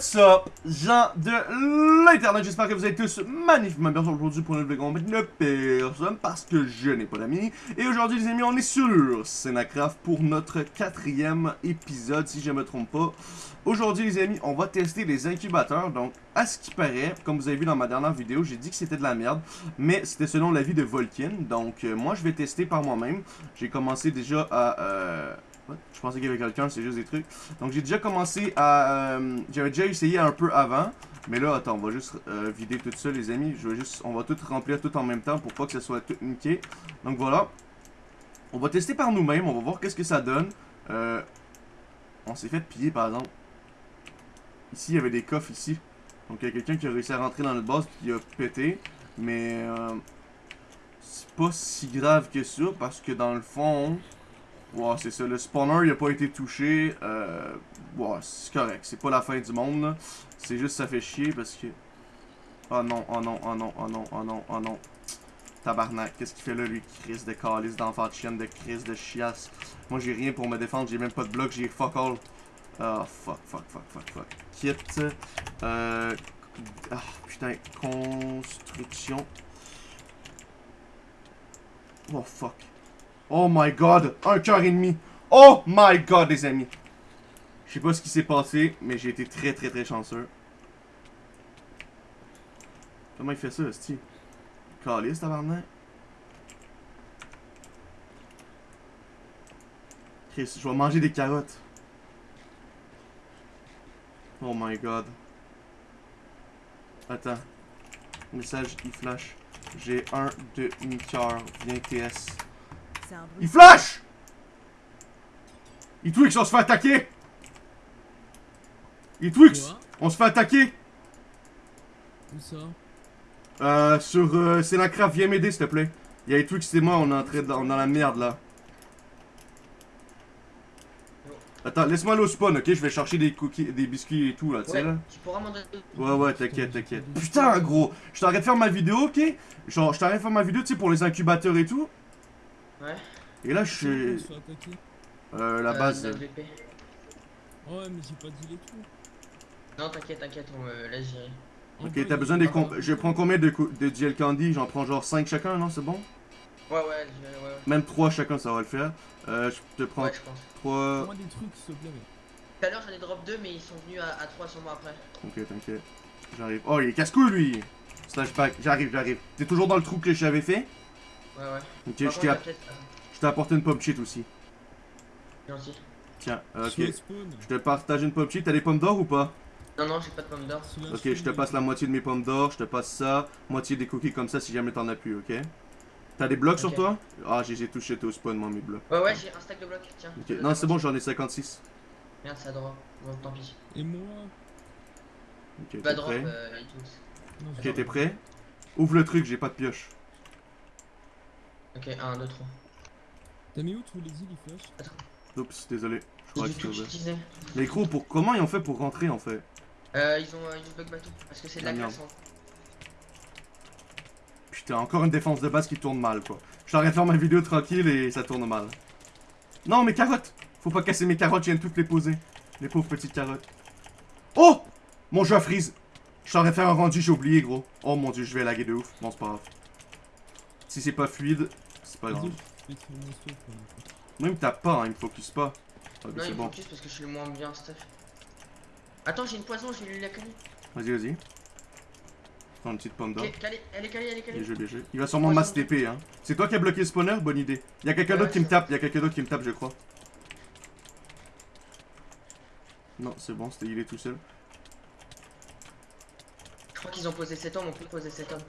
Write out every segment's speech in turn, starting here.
What's up, gens de l'internet, j'espère que vous êtes tous magnifiquement bien aujourd'hui pour une vidéo de personne parce que je n'ai pas d'amis. Et aujourd'hui les amis, on est sur Senacraft pour notre quatrième épisode, si je me trompe pas. Aujourd'hui les amis, on va tester les incubateurs, donc à ce qui paraît, comme vous avez vu dans ma dernière vidéo, j'ai dit que c'était de la merde, mais c'était selon l'avis de Volkin, donc euh, moi je vais tester par moi-même. J'ai commencé déjà à... Euh, je pensais qu'il y avait quelqu'un, c'est juste des trucs. Donc j'ai déjà commencé à... Euh, j'avais déjà essayé un peu avant. Mais là, attends, on va juste euh, vider tout ça, les amis. Je vais juste, on va tout remplir tout en même temps pour pas que ça soit tout niqué. Donc voilà. On va tester par nous-mêmes. On va voir qu'est-ce que ça donne. Euh, on s'est fait piller, par exemple. Ici, il y avait des coffres ici. Donc il y a quelqu'un qui a réussi à rentrer dans notre base qui a pété. Mais c'est pas si grave que ça parce que dans le fond... Ouais, c'est ça. Le spawner, il a pas été touché. Euh, c'est correct. C'est pas la fin du monde, C'est juste ça fait chier parce que... Oh non, oh non, oh non, oh non, oh non, oh non. Tabarnak, qu'est-ce qu'il fait là, lui, crise de calice d'enfant de chienne, de crise de chiasse. Moi, j'ai rien pour me défendre, j'ai même pas de bloc, j'ai fuck all. Oh, fuck, fuck, fuck, fuck, fuck. Quitte. Euh... Ah, putain, construction. Oh, fuck. Oh my god, un cœur et demi. Oh my god, les amis. Je sais pas ce qui s'est passé, mais j'ai été très très très chanceux. Comment il fait ça, Sti? Calice, tabarnak. Chris, je vais manger des carottes. Oh my god. Attends. Message, il flash. J'ai un demi-cœur. Viens TS. Il flash Il Twix, on se fait attaquer Il Twix, on se fait attaquer Où ça? Euh, sur euh, c'est la craft, viens m'aider s'il te plaît. Il y a Twix et moi, on est en train dans, la merde là. Attends, laisse-moi aller au spawn, ok? Je vais chercher des cookies, des biscuits et tout là, tu sais là. Tu pourras m'en donner. Ouais, ouais, t'inquiète, t'inquiète. Putain, gros! Je t'arrête de faire ma vidéo, ok? Genre, je t'arrête de faire ma vidéo, tu sais, pour les incubateurs et tout. Ouais. Et là, je suis. Euh, la euh, base. Ouais, mais j'ai pas dit les tout. Non, t'inquiète, t'inquiète, on me laisse gérer. Ok, t'as besoin des comp... Je prends combien de, de gel candy? J'en prends genre 5 chacun, non C'est bon? Ouais, ouais, ouais, ouais. Même 3 chacun, ça va le faire. Euh, je te prends ouais, je pense. 3... Moi des trucs, s'il te plaît. Tout à l'heure, j'en ai drop 2, mais ils sont venus à, à 3 sur moi après. Ok, t'inquiète. J'arrive. Oh, il est casse-couille, lui Slash pack. J'arrive, j'arrive. T'es toujours dans le trou que j'avais fait? Ouais, ouais. Ok, je t'ai... Je t'ai apporté une pop cheat aussi. Gentil. Tiens, euh, ok. Je te partage une pop cheat. T'as des pommes d'or ou pas? Non, non, j'ai pas de pommes d'or. Ok, je te passe la moitié de mes pommes d'or. Je te passe ça. Moitié des cookies comme ça si jamais t'en as plus, ok? T'as des blocs sur toi? Ah, j'ai touché au spawn, moi, mes blocs. Ouais, ouais, j'ai un stack de blocs, tiens. Ok, non, c'est bon, j'en ai 56. Merde, ça drop. Bon, tant pis. Et moi? Ok, drop, prêt? euh, Ok, t'es prêt? Ouvre le truc, j'ai pas de pioche. Ok, 1, 2, 3. T'as mis où tous les îles, il flash Attends. Oups, désolé. Je crois que je Mais gros, pour... comment ils ont fait pour rentrer en fait? Euh, ils ont, euh, ils ont bug bateau parce que c'est de la glace. Hein. Putain, encore une défense de base qui tourne mal quoi. Je t'arrête de faire ma vidéo tranquille et ça tourne mal. Non, mes carottes Faut pas casser mes carottes, je viens de toutes les poser. Les pauvres petites carottes. Oh Mon jeu a freeze Je t'aurais fait un rendu, j'ai oublié gros. Oh mon dieu, je vais laguer de ouf. Bon, c'est pas grave. Si c'est pas fluide, c'est pas grave. Même t'as pas, hein, il me focus pas. Ah, non, il me focus parce que je suis le moins bien, Steph. Attends, j'ai une poison, j'ai lu la calée. Vas-y, vas-y. Prends une petite pomme d'or. Elle est calée, elle est calée. Bien joué, Il va sûrement mass TP, hein. C'est toi qui as bloqué le spawner Bonne idée. Il y a quelqu'un d'autre qui me tape, il y a quelqu'un d'autre qui me tape, je crois. Non, c'est bon, il est tout seul. Je crois qu'ils ont posé 7 hommes, on peut poser 7 hommes.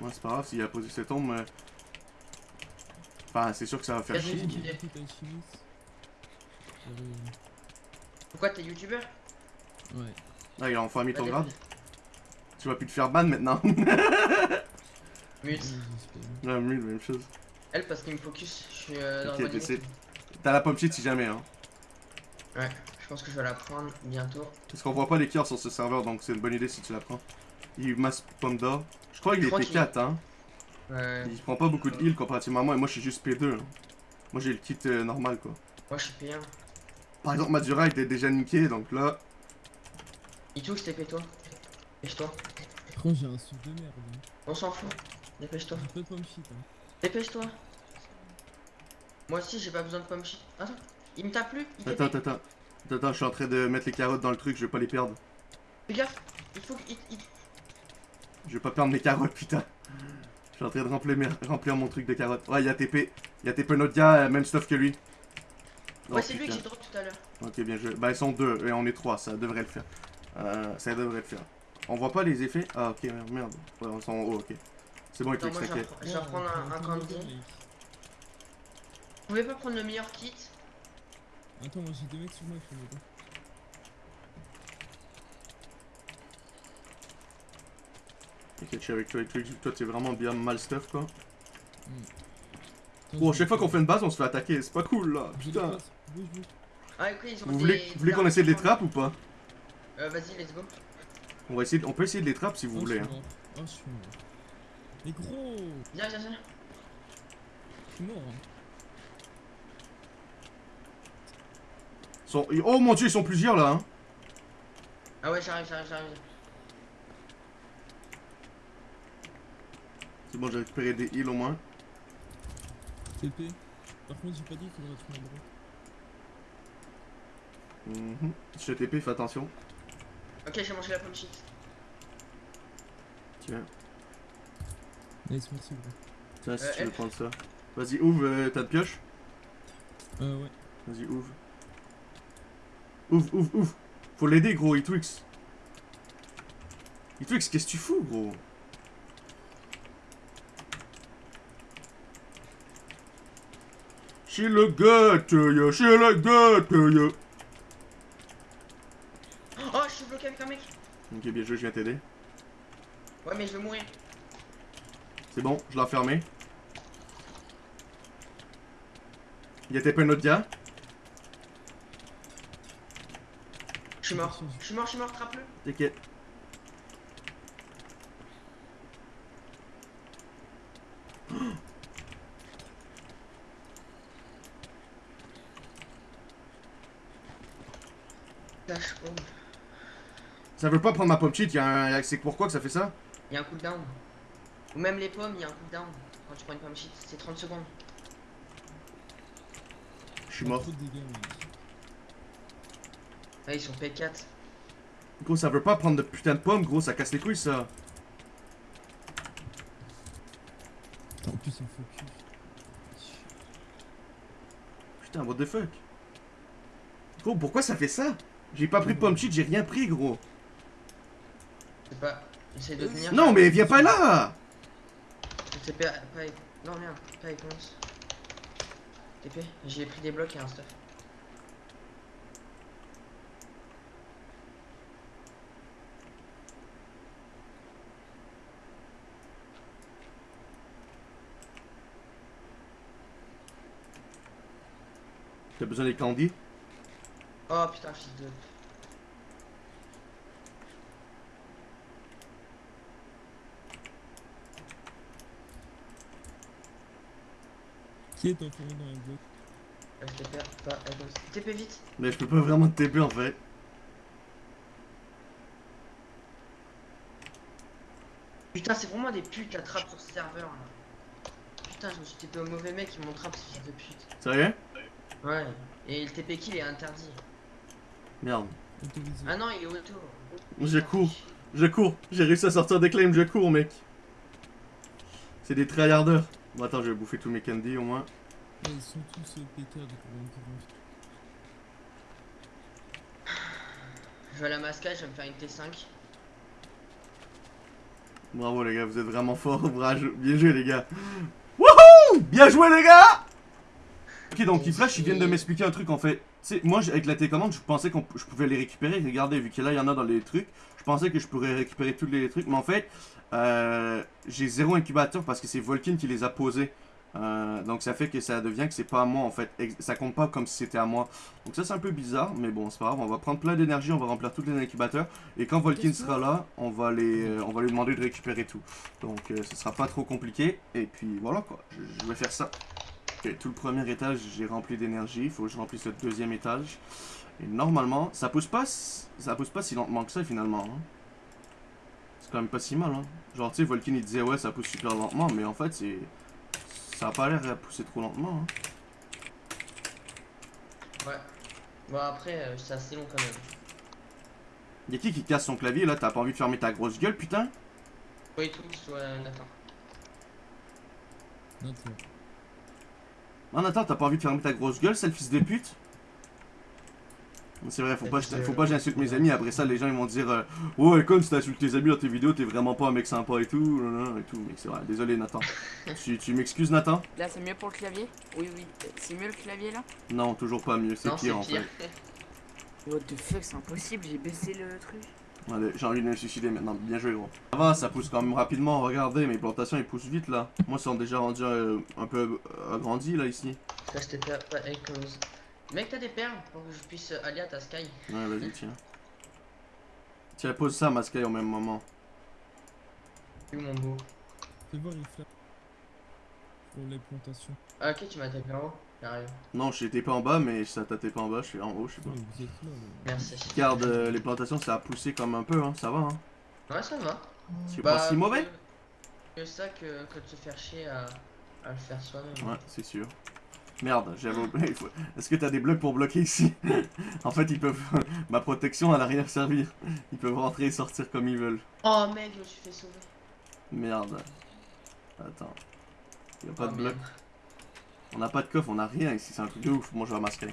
Ouais, c'est pas grave s'il a posé 7 hommes, mais c'est sûr que ça va faire chier. Pourquoi t'es youtubeur Ouais. Ah, il a enfin mis ton grade. Tu vas plus te faire ban maintenant. mute. Ouais, mute, même chose. Elle, parce qu'il me focus, je suis euh, dans Ok, T'as la pop cheat si jamais, hein. Ouais, je pense que je vais la prendre bientôt. Parce qu'on voit pas les cœurs sur ce serveur, donc c'est une bonne idée si tu la prends. Il masse pomme d'or. Je crois qu'il est P4, hein. Ouais. Il prend pas beaucoup de heal comparativement à moi, et moi je suis juste P2. Hein. Moi j'ai le kit euh, normal quoi. Moi je suis P1. Par exemple, Madura était déjà niqué, donc là... Itou, TP-toi. Dépêche-toi. Quand j'ai un souffle de merde. Hein. On s'en fout. Dépêche-toi. J'ai pas de pomme shit. Hein. Dépêche-toi. Moi aussi, j'ai pas besoin de pomme shit. Attends, il me tape plus. Il Attends, TP. attends, attends. Attends, attends, je suis en train de mettre les carottes dans le truc, je vais pas les perdre. Fais gaffe. Il faut qu'il. il- Je vais pas perdre mes carottes, putain. Je suis en train de remplir, mes- remplir mon truc de carottes. Ouais, il y a TP. Il y a TP notre gars, euh, même stuff que lui. Oh, Ouais, c'est lui que j'ai drop tout à l'heure. Ok, bien joué. Bah, ils sont deux et on est trois, ça devrait le faire. Euh, ça devrait le faire. On voit pas les effets? Ah, ok, merde, merde. Ouais, ils sont en haut, ok. C'est bon, Attends, Eclipse, moi, je vais t'inquiète. repre- je vais reprendre un, un candy. Vous pouvez pas prendre le meilleur kit? Attends, moi j'ai deux mecs sur moi les Ok, je suis avec toi, Eclipse. Toi, t'es vraiment bien mal stuff, quoi. Attends, Bon, à chaque fois qu'on fait une base, on se fait attaquer. C'est pas cool, là. Putain. Ah, ok, ils ont Vous des- voulez, des vous voulez qu'on essaie de les trapper ou pas? Euh, vas-y, let's go. on, va essayer, on peut essayer de les trapper si vous Oh, voulez. Hein. Oh, je suis mort. Mais gros, Viens, viens, viens. je suis mort. Hein. Ils sont- Oh mon dieu, ils sont plusieurs là. Hein. Ah ouais, j'arrive, j'arrive, j'arrive. C'est bon, j'ai récupéré des heals au moins. TP. Par contre, j'ai pas dit qu'il faudrait un bro. Mhm. Je te TP, fais attention. Ok, j'ai mangé la pomme shit. Tiens, Nice, merci gros. tiens, si Euh, tu veux prendre ça. Vas-y, ouvre euh, ta pioche? Euh, ouais. Vas-y, ouvre. Ouvre, ouvre, ouvre. Faut l'aider, gros, il Twix. Il Twix, qu'est-ce que tu fous, gros? Chez le gâte, yo, chez le gâte, yo. Oh, je suis bloqué avec un mec. Ok, bien joué, je viens t'aider. Ouais, mais je vais mourir. C'est bon, je l'ai enfermé. Il y a TP un autre gars. Je suis mort. Je suis mort, je suis mort, trappe-le. T'inquiète. Lâche, oh. Ça veut pas prendre ma pomme cheat, un... c'est pourquoi que ça fait ça Il y a un cooldown. Ou même les pommes, il y a un cooldown. Quand tu prends une pomme shit, c'est 30 secondes. Je suis mort. Ils sont P4. Gros, ça veut pas prendre de putain de pomme, gros, ça casse les couilles ça. Putain, en plus, un focus. Putain, what the fuck Gros, pourquoi ça fait ça? J'ai pas pris de pomme cheat, j'ai rien pris, gros. Pas. J'essaie de tenir. Non, mais viens pas là C'est pas. Non, merde, pas. TP, j'ai pris des blocs et un stuff. T'as besoin des candies? Oh putain, fils de. Qui est dans Euh, TP, pas. TP vite Mais je peux pas vraiment te TP en fait. Putain, c'est vraiment des putes la trappe sur ce serveur là. Putain, je me suis TP au mauvais mec, ils m'ont trappe ce fils de pute. Sérieux? Ouais, et le TP kill est interdit. Merde. Ah non, il est auto. Je cours. Je cours. J'ai réussi à sortir des claims, je cours, mec. C'est des tryharders. Bon, attends, je vais bouffer tous mes candies au moins. Ouais, ils sont tous euh, pétards Je vais à la mascage, je vais me faire une T5. Bravo les gars, vous êtes vraiment forts. Bravo. Bien joué les gars. Wouhou Bien joué les gars Donc ils flash, ils viennent de m'expliquer un truc en fait. Moi avec la télécommande, je pensais que je pouvais les récupérer. Regardez, vu que là il y en a dans les trucs, je pensais que je pourrais récupérer tous les trucs. Mais en fait, euh, j'ai zéro incubateur parce que c'est Volkin qui les a posés. Euh, donc ça fait que ça devient que c'est pas à moi en fait. Ça compte pas comme si c'était à moi. Donc ça c'est un peu bizarre, mais bon, c'est pas grave. On va prendre plein d'énergie, on va remplir tous les incubateurs. Et quand Volkin sera là, on va, les, on va lui demander de récupérer tout. Donc euh, ce sera pas trop compliqué. Et puis voilà quoi, je vais faire ça. Ok, tout le premier étage, j'ai rempli d'énergie. Il faut que je remplisse le deuxième étage. Et normalement, ça pousse pas, si- ça pousse pas si lentement que ça finalement. hein. C'est quand même pas si mal. Hein. Genre, tu sais, Volkin il disait ouais, ça pousse super lentement, mais en fait, c'est. Ça a pas l'air à pousser trop lentement. Hein. Ouais. Bon, après, euh, c'est assez long quand même. Y'a qui qui casse son clavier là? T'as pas envie de fermer ta grosse gueule, putain? Oui, tous, ouais, Nathan? Non, toi. Non, attends, t'as pas envie de fermer ta grosse gueule, sale fils de pute? C'est vrai, faut pas, faut pas que j'insulte mes amis, après ça les gens ils vont dire euh, Ouais, comme si t'insultes tes amis dans tes vidéos, t'es vraiment pas un mec sympa et tout, nan, nan, et tout, mais c'est vrai, désolé Nathan. tu tu m'excuses Nathan? Là, c'est mieux pour le clavier? Oui, oui. C'est mieux le clavier là? Non, toujours pas mieux, c'est pire en fait. What the fuck, c'est impossible, j'ai baissé le truc. Allez, j'ai envie de me suicider maintenant, bien joué gros. Ça va, ça pousse quand même rapidement, regardez, mes plantations ils poussent vite là. Moi, ils sont déjà rendus euh, un peu euh, agrandis là ici. Ça, je t'ai pas, pas. Mec, t'as des perles pour que je puisse euh, aller à ta sky. Ouais, vas-y, tiens. Tiens, pose ça, ma Sky, au même moment. Mon beau Fais voir les fleurs. Pour les plantations. Ah, ok, tu m'as tapé en haut. J'arrive. Non, j'étais pas en bas, mais ça t'a pas en bas, je suis en haut, je sais pas. Merci. Regarde, euh, les plantations, ça a poussé comme un peu, hein, ça va, hein. Ouais, ça va. C'est pas si mauvais Que, que ça que, que de se faire chier à, à le faire soi-même. Ouais, c'est sûr. Merde, j'avais oublié. il faut- Est-ce que t'as des blocs pour bloquer ici? En fait, ils peuvent. Ma protection, elle a rien servi. Ils peuvent rentrer et sortir comme ils veulent. Oh mec, je me suis fait sauver. Merde. Attends. Y'a pas Oh, de bloc. merde. On n'a pas de coffre, on a rien ici, c'est un truc de ouf. Moi, je vais masquer.